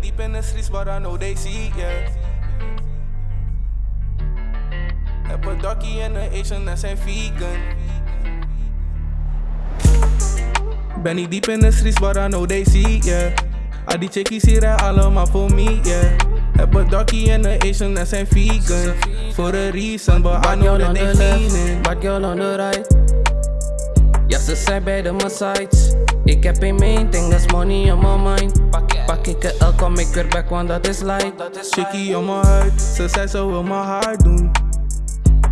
deep in the streets, but I know they see, yeah. Heb een dokkie en een Asian en zijn vegan. Ben ik diep in de streets, but I know they see, yeah. Al die chickies hier rijden allemaal voor me, yeah. Heb een dokkie en een Asian en zijn vegan. For a reason, but I know that they the left, bad girl on the right. Ja, ze zijn bij de sides. Ik heb een main thing, that's money on my mind. Pak ik een L, kom ik weer back, want dat is light. Chickie om mijn huid, ze zei ze wil mijn haar doen.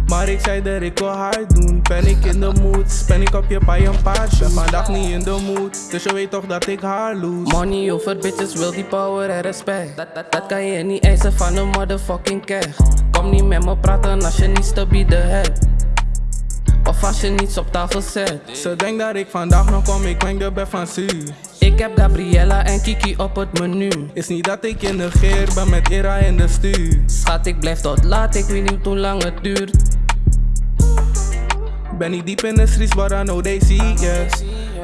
Maar ik zei dat ik wil haar doen. Ben ik in de mood, ben ik op je bij een paardje. Ben vandaag niet in de mood, dus je weet toch dat ik haar loose. Money over bitches wil die power en respect. Dat, dat, dat kan je niet eisen van een motherfucking keg. Kom niet met me praten als je niets te bieden hebt. Als je niets op tafel zet. Ze denkt dat ik vandaag nog kom, ik ben de best van Su. Ik heb Gabriella en Kiki op het menu. Is niet dat ik je negeer, ben met Ira in de stuur. Schat, ik blijf tot laat, ik weet niet hoe lang het duurt. Ben ik diep in de streets, but I know they see, yeah.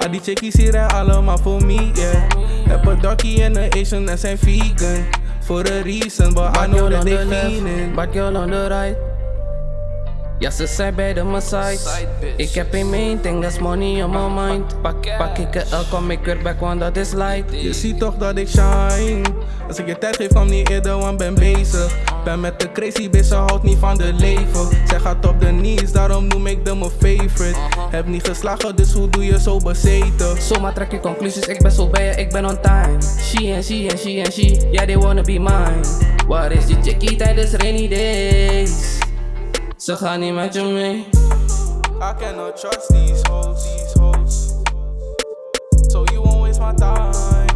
Al die chickies hier allemaal voor me, yeah. Heb een dokkie en een Asian en zijn vegan. For a reason, but I Bad know girl that on they the left, fiendin'. bad girl on the right. Ja, ze zijn bij de sides. Ik heb een main thing, that's money on my mind. Pak, pak ik een L, kom ik weer back, want dat is light. Je ziet toch dat ik shine. Als ik je tijd geef, kwam niet eerder, want ben bezig. Ben met de crazy bitch, ze houdt niet van de leven. Zij gaat op de knees, daarom noem ik them mijn favorite. Heb niet geslagen, dus hoe doe je zo bezeten? Zomaar trek je conclusies, ik ben zo bij je, ik ben on time. She and she and she and she, yeah they wanna be mine. Waar is die chickie tijdens rainy days? Ze gaan niet met. I cannot trust these hoes, these hoes. So you won't waste my time.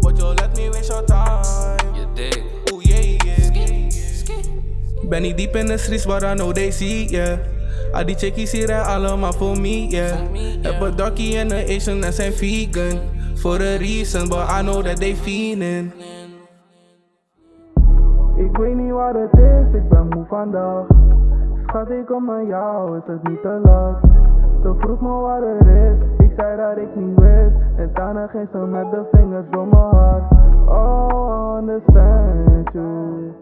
But you'll let me waste your time. Je dik. Ooh, yeah, yeah. Ben ik deep in the streets, but I know they see, yeah. Al die chickies hier rijden allemaal voor me, yeah. Heb een dokkie en een Asian en zijn vegan. For a reason, but I know that they fiendin'. Ik weet niet wat het is, ik ben moe vandaag. Schat, ik kom naar jou, is het niet te laat? Ze vroeg me wat er is, ik zei dat ik niet wist. En daarna ging ze met de vingers door mijn haar. Oh, understand you.